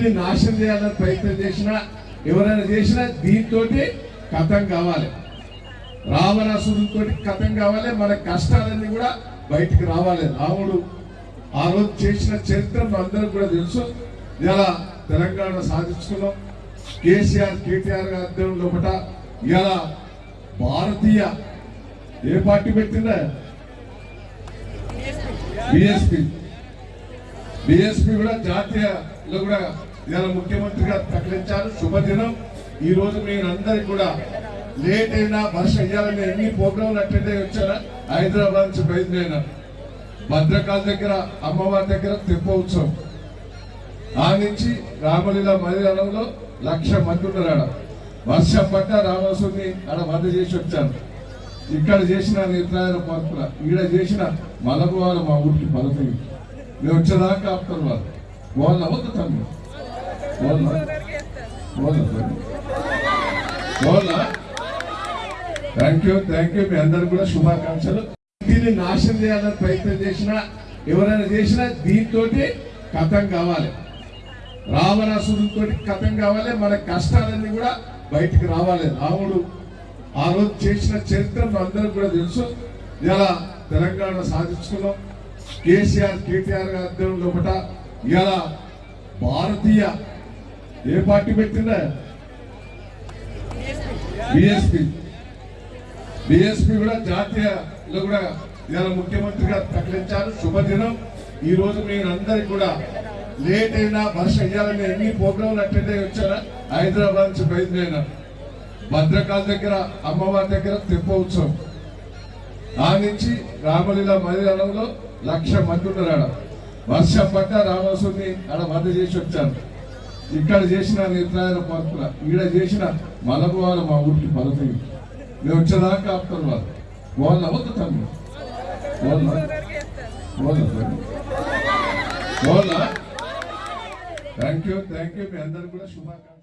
వీటిని నాశనం చేయాలని ప్రయత్నం చేసినా ఎవరైనా చేసినా దీంతో కథం కావాలి. రావణాసురుడితో కథం కావాలి మన కష్టాలన్నీ కూడా బయటికి రావాలి. రాముడు ఆ రోజు చేసిన చరిత్ర అందరూ కూడా తెలుసు. ఇలా తెలంగాణ సాధించుకున్నాం. కేసీఆర్ కేటీఆర్ అధ్యయనం లోపల ఇలా భారతీయ ఏ పార్టీ పెట్టిందా? బిఎస్పి. బిఎస్పి కూడా జాతీయలో కూడా ఇలా ముఖ్యమంత్రిగా ప్రకటించారు. శుభదినం. ఈ రోజు మీరందరికి కూడా లేట్ అయినా వర్ష ఇవ్వాలని ఎన్ని ప్రోగ్రాంలు అటెండ్ అయ్యి వచ్చారా హైదరాబాద్ నుంచి బయలుదేరిన. భద్రకాళ దగ్గర అమ్మవారి దగ్గర తెప్ప ఉత్సవం. ఆ నుంచి రామలీల మైదానంలో లక్ష మంది ఉన్నారు ఆడ. వర్షం పడ్డ రామసుని ఆడ వద్ద చేసి వచ్చాను ఇక్కడ చేసిన నిర్ణయాల పార్కుల ఈడ చేసిన మలపు మా ఊరికి పదవి మేము వచ్చేదాకా ఆపుతారు వాళ్ళు. వాళ్ళ అవద్దు తమ్ముడు. థ్యాంక్ యూ థ్యాంక్ యూ మీ అందరికి కూడా శుభాకాంక్షలు. దీన్ని నాశనం చేయాలని ప్రయత్నం చేసినా ఎవరైనా చేసినా దీంతో కథం కావాలి. రావణాసురుడితో కథం కావాలి. మన కష్టాలన్నీ కూడా బయటికి రావాలి. రాముడు ఆ రోజు చేసిన చరిత్ర అందరూ కూడా తెలుసు. ఇలా తెలంగాణ సాధించుకున్నాం. కేసీఆర్ కేటీఆర్ గారి ఆధ్వర్యంలో ఒకట ఇలా భారతీయ ఏ పార్టీ పెట్టిందా? బిఎస్పి బిఎస్పి కూడా జాతీయలో కూడా ఇవాళ ముఖ్యమంత్రిగా ప్రకటించారు. శుభదినం. ఈ రోజు మీరందరికి కూడా లేట్ అయినా వర్ష అయ్యాలని ఎన్ని ప్రోగ్రాంలు అటెండ్ అయ్యి వచ్చారా? హైదరాబాద్ నుంచి బయలుదేరినా. భద్రకాళ దగ్గర అమ్మవారి దగ్గర తెప్ప ఉత్సవం. ఆ నుంచి రామలీల మైదానంలో లక్ష మంది ఉన్నారు ఆడ వర్షం పడ్డ రామసుని ఆడ వద్ద చేసి వచ్చాను ఇక్కడ చేసిన నిర్ణయాల పార్కుల ఈడ చేసిన మలపు వాళ్ళు మా ఊరికి పదవి మేము వచ్చేదాకా ఆపుతారు వాళ్ళు. వాళ్ళు అవద్దు తమ్ముడు వాళ్ళ వాళ్ళ వాళ్ళ థ్యాంక్ యూ థ్యాంక్ యూ మీ అందరు కూడా శుభాకాంక్షలు.